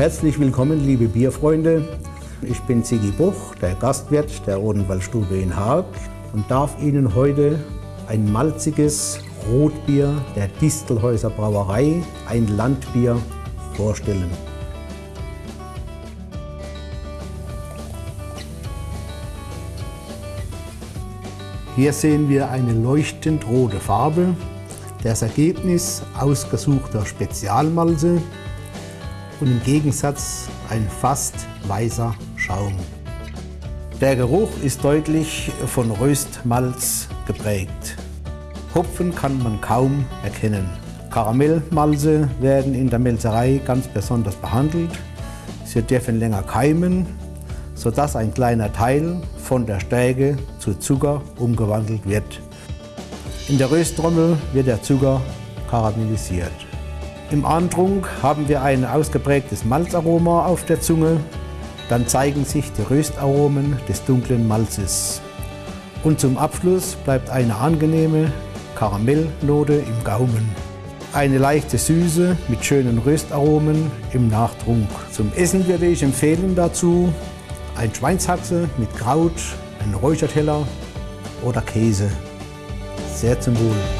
Herzlich willkommen, liebe Bierfreunde. Ich bin Sigi Buch, der Gastwirt der Odenwaldstube in Haag und darf Ihnen heute ein malziges Rotbier der Distelhäuser Brauerei, ein Landbier, vorstellen. Hier sehen wir eine leuchtend rote Farbe, das Ergebnis ausgesuchter Spezialmalze und im Gegensatz ein fast weißer Schaum. Der Geruch ist deutlich von Röstmalz geprägt. Hopfen kann man kaum erkennen. Karamellmalze werden in der Melzerei ganz besonders behandelt. Sie dürfen länger keimen sodass ein kleiner Teil von der Stärke zu Zucker umgewandelt wird. In der Rösttrommel wird der Zucker karamellisiert. Im Antrunk haben wir ein ausgeprägtes Malzaroma auf der Zunge. Dann zeigen sich die Röstaromen des dunklen Malzes. Und zum Abschluss bleibt eine angenehme Karamellnote im Gaumen. Eine leichte Süße mit schönen Röstaromen im Nachtrunk. Zum Essen würde ich empfehlen dazu ein Schweinshaxe mit Kraut, ein Räucherteller oder Käse. Sehr zum Wohl.